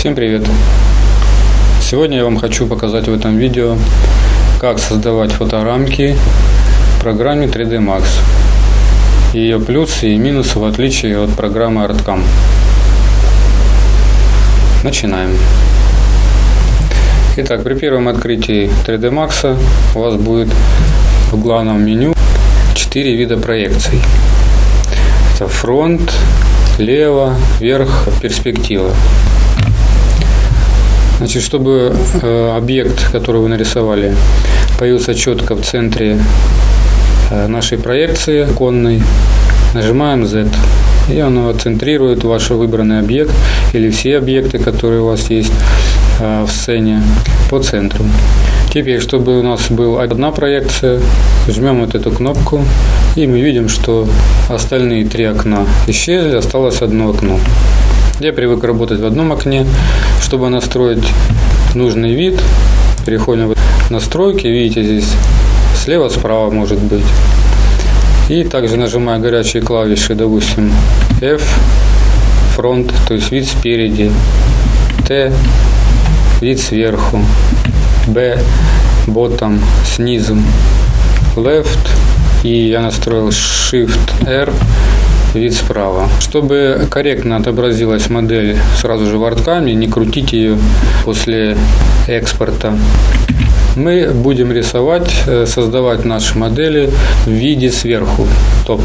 Всем привет! Сегодня я вам хочу показать в этом видео, как создавать фоторамки в программе 3D Max. Ее плюсы и минусы в отличие от программы ArtCam. Начинаем. Итак, при первом открытии 3D Max у вас будет в главном меню 4 вида проекций. Это фронт, лево, вверх, перспектива. Значит, чтобы э, объект, который вы нарисовали, появился четко в центре э, нашей проекции конной, нажимаем Z. И оно центрирует ваш выбранный объект или все объекты, которые у вас есть э, в сцене, по центру. Теперь, чтобы у нас была одна проекция, жмем вот эту кнопку, и мы видим, что остальные три окна исчезли, осталось одно окно. Я привык работать в одном окне. Чтобы настроить нужный вид, переходим в настройки. Видите, здесь слева-справа может быть. И также нажимая горячие клавиши, допустим, F, фронт, то есть вид спереди, T, вид сверху, B, bottom, снизу, left, и я настроил Shift R, вид справа. Чтобы корректно отобразилась модель сразу же в арткаме, не крутить ее после экспорта, мы будем рисовать, э, создавать наши модели в виде сверху, топ.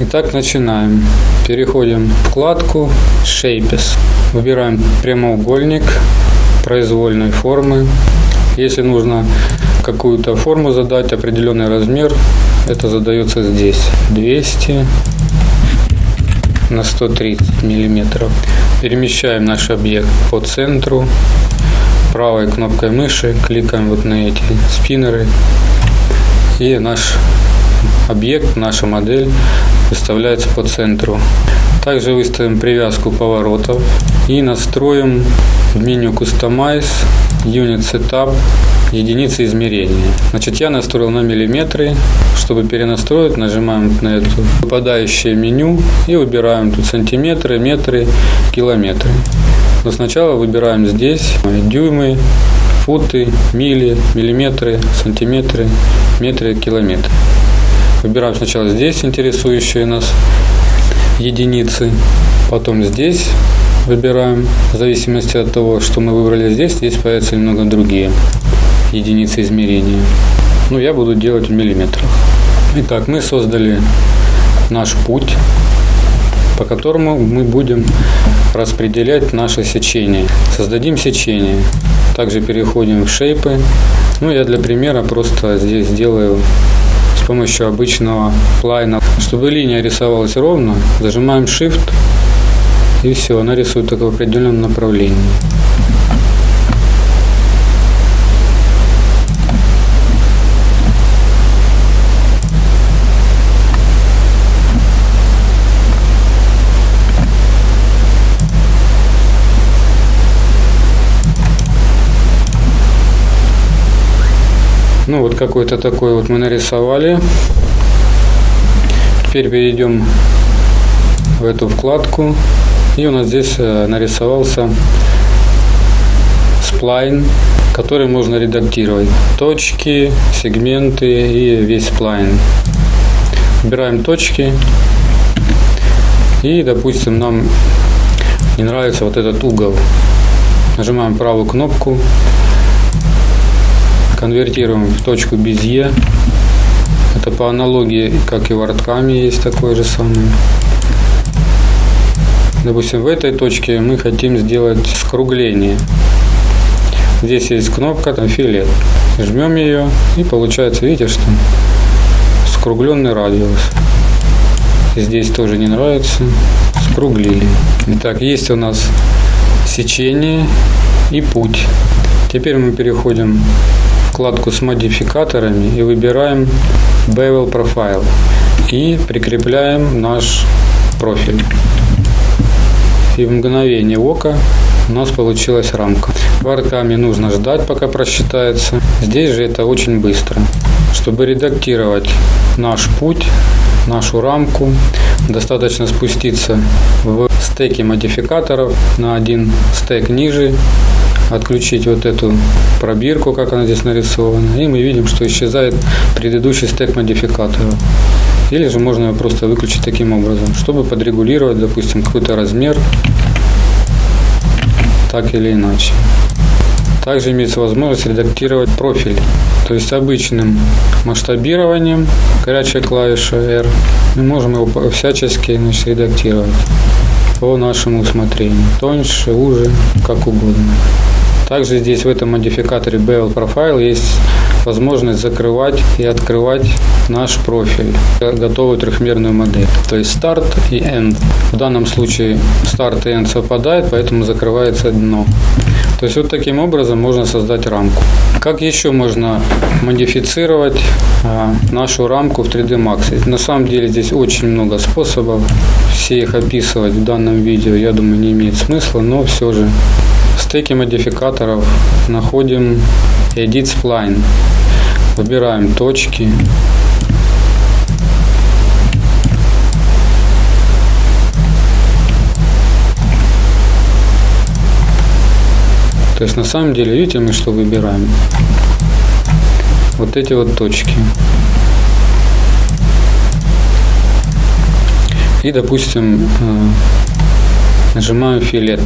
Итак, начинаем. Переходим в вкладку Shapes. Выбираем прямоугольник произвольной формы. Если нужно какую-то форму задать, определенный размер, это задается здесь. 200 на 130 миллиметров. Перемещаем наш объект по центру. Правой кнопкой мыши кликаем вот на эти спиннеры. И наш объект, наша модель выставляется по центру. Также выставим привязку поворотов и настроим в меню Customize Unit Setup единицы измерения. Значит, я настроил на миллиметры. Чтобы перенастроить, нажимаем на это выпадающее меню и выбираем тут сантиметры, метры, километры. Но сначала выбираем здесь дюймы, футы, мили, миллиметры, сантиметры, метры, километры. Выбираем сначала здесь интересующие нас единицы, потом здесь выбираем, в зависимости от того, что мы выбрали здесь, здесь появятся немного другие единицы измерения. Ну, я буду делать в миллиметрах. Итак, мы создали наш путь, по которому мы будем распределять наше сечение. Создадим сечение. Также переходим в шейпы. Ну, я для примера просто здесь сделаю с помощью обычного плайна. Чтобы линия рисовалась ровно, зажимаем Shift и все, она рисует только в определенном направлении. Ну вот какой-то такой вот мы нарисовали. Теперь перейдем в эту вкладку. И у нас здесь э, нарисовался сплайн, который можно редактировать. Точки, сегменты и весь сплайн. Выбираем точки. И, допустим, нам не нравится вот этот угол. Нажимаем правую кнопку конвертируем в точку Безье. Это по аналогии, как и в арткаме есть такое же самое. Допустим, в этой точке мы хотим сделать скругление. Здесь есть кнопка там, филет. Жмем ее и получается, видите, что скругленный радиус. Здесь тоже не нравится. Скруглили. Итак, есть у нас сечение и путь. Теперь мы переходим вкладку с модификаторами и выбираем Bevel Profile и прикрепляем наш профиль. И в мгновение ока у нас получилась рамка. Варками нужно ждать, пока просчитается. Здесь же это очень быстро. Чтобы редактировать наш путь, нашу рамку, Достаточно спуститься в стеке модификаторов на один стек ниже, отключить вот эту пробирку, как она здесь нарисована, и мы видим, что исчезает предыдущий стек модификаторов. Или же можно его просто выключить таким образом, чтобы подрегулировать, допустим, какой-то размер, так или иначе. Также имеется возможность редактировать профиль, то есть обычным масштабированием, горячая клавиша R, мы можем его всячески значит, редактировать по нашему усмотрению, тоньше, уже, как угодно. Также здесь в этом модификаторе Bevel Profile есть возможность закрывать и открывать наш профиль, готовую трехмерную модель. То есть старт и end. В данном случае старт и end совпадает, поэтому закрывается дно. То есть вот таким образом можно создать рамку. Как еще можно модифицировать а, нашу рамку в 3D Max? На самом деле здесь очень много способов. Все их описывать в данном видео, я думаю, не имеет смысла, но все же в модификаторов находим Edit Spline. Выбираем точки. То есть на самом деле, видите, мы что выбираем? Вот эти вот точки. И, допустим, э, нажимаю филет.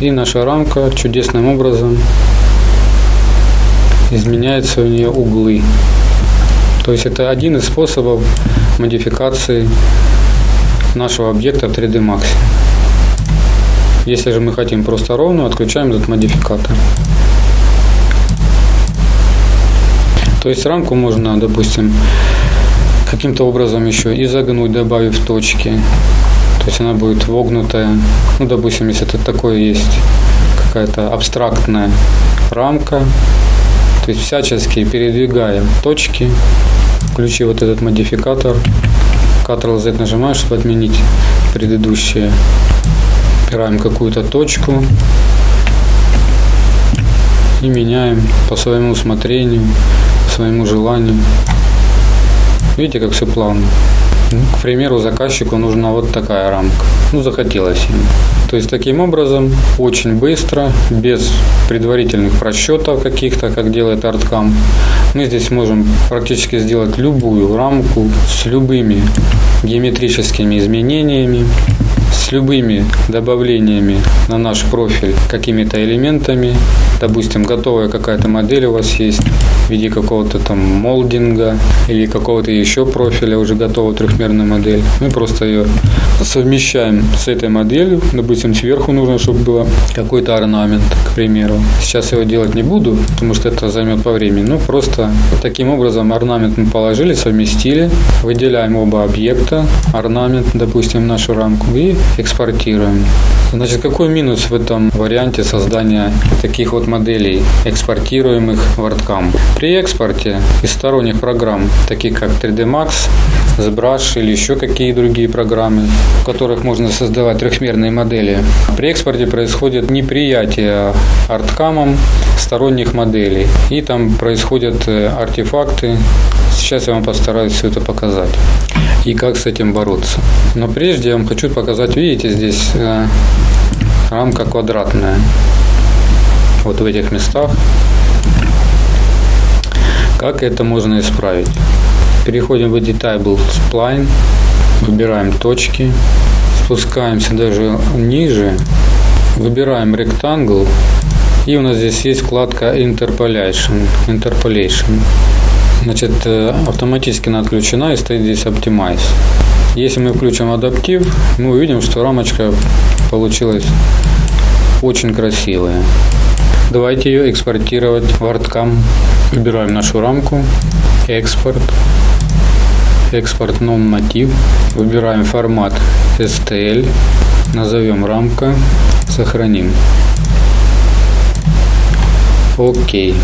И наша рамка чудесным образом изменяются у нее углы. То есть это один из способов модификации нашего объекта в 3D Max. Если же мы хотим просто ровно, отключаем этот модификатор. То есть рамку можно, допустим, каким-то образом еще изогнуть, добавив точки. То есть она будет вогнутая. Ну, допустим, если это такое есть какая-то абстрактная рамка, то есть всячески передвигаем точки, включи вот этот модификатор, Ctrl-Z нажимаешь, чтобы отменить предыдущие. Выбираем какую-то точку и меняем по своему усмотрению, по своему желанию. Видите, как все плавно. К примеру, заказчику нужна вот такая рамка. Ну, захотелось ему. То есть таким образом, очень быстро, без предварительных просчетов каких-то, как делает Artcam, мы здесь можем практически сделать любую рамку с любыми геометрическими изменениями, с любыми добавлениями на наш профиль какими-то элементами. Допустим, готовая какая-то модель у вас есть в виде какого-то там молдинга или какого-то еще профиля, уже готовую трехмерную модель. Мы просто ее совмещаем с этой моделью. Допустим, сверху нужно, чтобы было какой-то орнамент, к примеру. Сейчас его делать не буду, потому что это займет по времени. Ну, просто таким образом орнамент мы положили, совместили, выделяем оба объекта, орнамент, допустим, нашу рамку и экспортируем. Значит, какой минус в этом варианте создания таких вот моделей, экспортируемых в WordCam? При экспорте из сторонних программ, таких как 3D Max, ZBrush или еще какие другие программы, в которых можно создавать трехмерные модели, при экспорте происходит неприятие арткамом сторонних моделей. И там происходят э, артефакты. Сейчас я вам постараюсь все это показать и как с этим бороться. Но прежде я вам хочу показать, видите, здесь э, рамка квадратная. Вот в этих местах. Как это можно исправить? Переходим в Editable Spline, выбираем точки, спускаемся даже ниже, выбираем Rectangle, и у нас здесь есть вкладка Interpolation. Interpolation. Значит, э, автоматически она отключена и стоит здесь Optimize. Если мы включим адаптив, мы увидим, что рамочка получилась очень красивая. Давайте ее экспортировать в ArtCam. Выбираем нашу рамку, экспорт, экспорт non-мотив. Выбираем формат STL, назовем рамка, сохраним. Окей.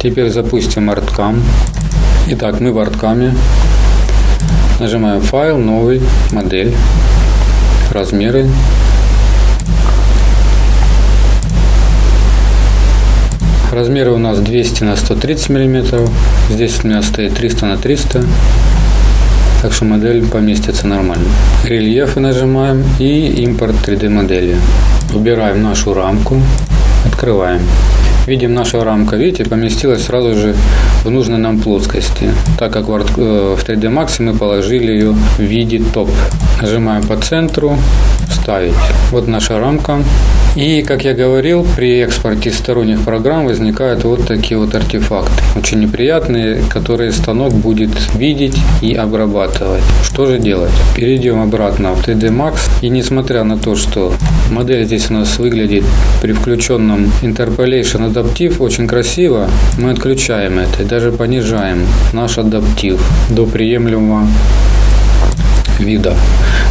Теперь запустим ArtCam. Итак, мы в арткаме. Нажимаем файл, новый, модель, размеры. Размеры у нас 200 на 130 миллиметров. Здесь у меня стоит 300 на 300. Так что модель поместится нормально. Рельефы нажимаем и импорт 3D модели. Выбираем нашу рамку, открываем. Видим, наша рамка, видите, поместилась сразу же в нужной нам плоскости, так как в 3D Max мы положили ее в виде топ. Нажимаем по центру, вставить. Вот наша рамка. И, как я говорил, при экспорте сторонних программ возникают вот такие вот артефакты, очень неприятные, которые станок будет видеть и обрабатывать. Что же делать? Перейдем обратно в 3D Max. И несмотря на то, что модель здесь у нас выглядит при включенном Interpolation адаптив очень красиво, мы отключаем это и даже понижаем наш адаптив до приемлемого вида.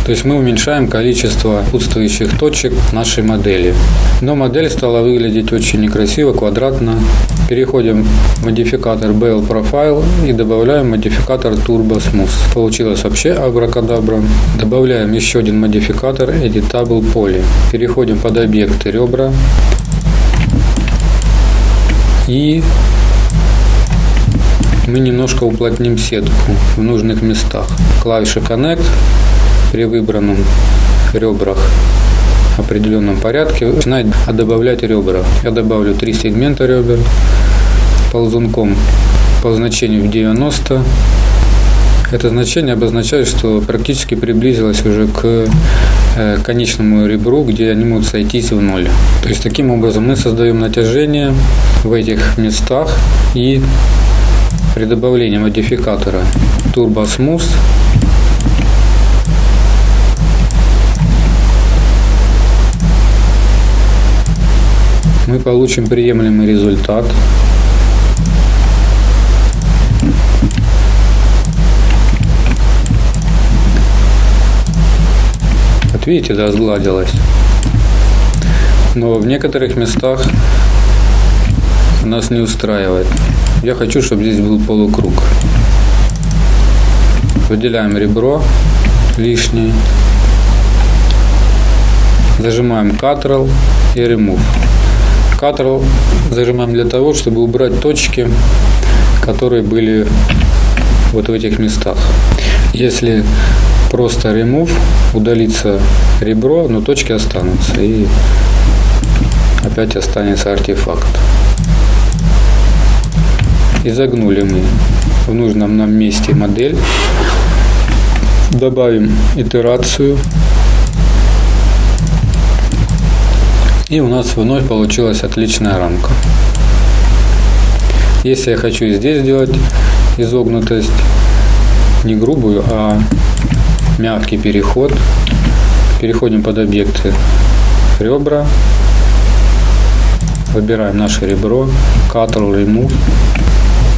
То есть мы уменьшаем количество отсутствующих точек нашей модели. Но модель стала выглядеть очень некрасиво, квадратно. Переходим в модификатор BL Profile и добавляем модификатор Turbo Smooth. Получилось вообще абракадабра. Добавляем еще один модификатор Editable Poly. Переходим под объекты ребра. И мы немножко уплотним сетку в нужных местах. Клавиша Connect при выбранном ребрах в определенном порядке начинает добавлять ребра. Я добавлю три сегмента ребер ползунком по значению в 90. Это значение обозначает, что практически приблизилось уже к э, конечному ребру, где они могут сойтись в ноль. То есть таким образом мы создаем натяжение в этих местах и при добавлении модификатора Turbo Smooth мы получим приемлемый результат. Вот видите, да, сгладилось. Но в некоторых местах нас не устраивает. Я хочу, чтобы здесь был полукруг. Выделяем ребро лишнее. Зажимаем Ctrl и Remove. Ctrl зажимаем для того, чтобы убрать точки, которые были вот в этих местах. Если просто remove, удалится ребро, но точки останутся и опять останется артефакт. Изогнули мы в нужном нам месте модель. Добавим итерацию. И у нас вновь получилась отличная рамка. Если я хочу здесь сделать изогнутость, не грубую, а мягкий переход, переходим под объекты ребра, выбираем наше ребро, Ctrl Remove,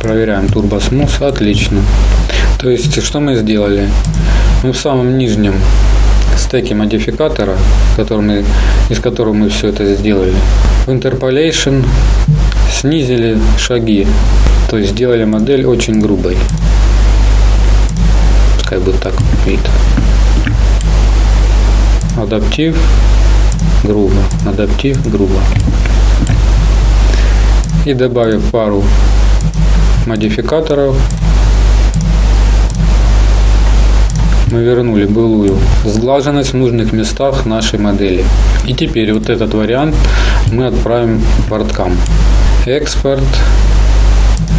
Проверяем Turbo Smooth. Отлично. То есть, что мы сделали? Мы в самом нижнем стеке модификатора, мы, из которого мы все это сделали, в Interpolation снизили шаги. То есть сделали модель очень грубой. Пускай будет так вид. Адаптив, грубо. Адаптив, грубо. И добавив пару модификаторов мы вернули былую сглаженность в нужных местах нашей модели. И теперь вот этот вариант мы отправим в WordCam. Экспорт,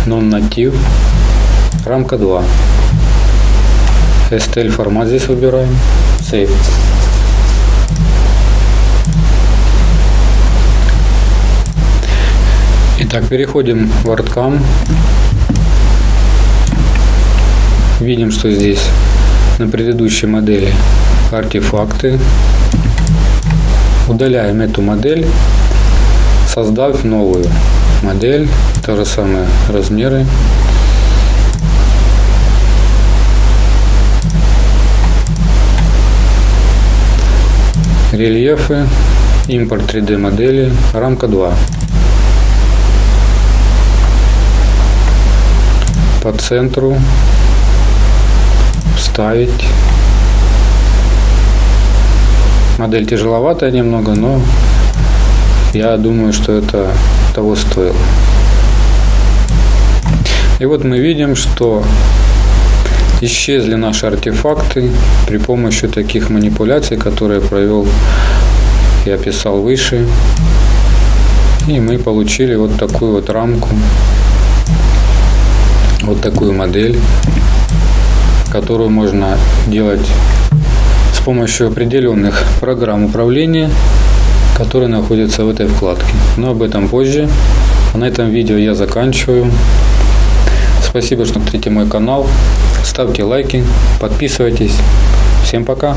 non-native, рамка 2. STL формат здесь выбираем. Save. Итак, переходим в WordCam. Видим, что здесь на предыдущей модели артефакты. Удаляем эту модель, создав новую модель, то же самое размеры. Рельефы, импорт 3D модели, рамка 2. По центру ставить. Модель тяжеловатая немного, но я думаю, что это того стоило. И вот мы видим, что исчезли наши артефакты при помощи таких манипуляций, которые провел и описал выше. И мы получили вот такую вот рамку, вот такую модель, которую можно делать с помощью определенных программ управления, которые находятся в этой вкладке. Но об этом позже. А на этом видео я заканчиваю. Спасибо, что смотрите мой канал. Ставьте лайки, подписывайтесь. Всем пока!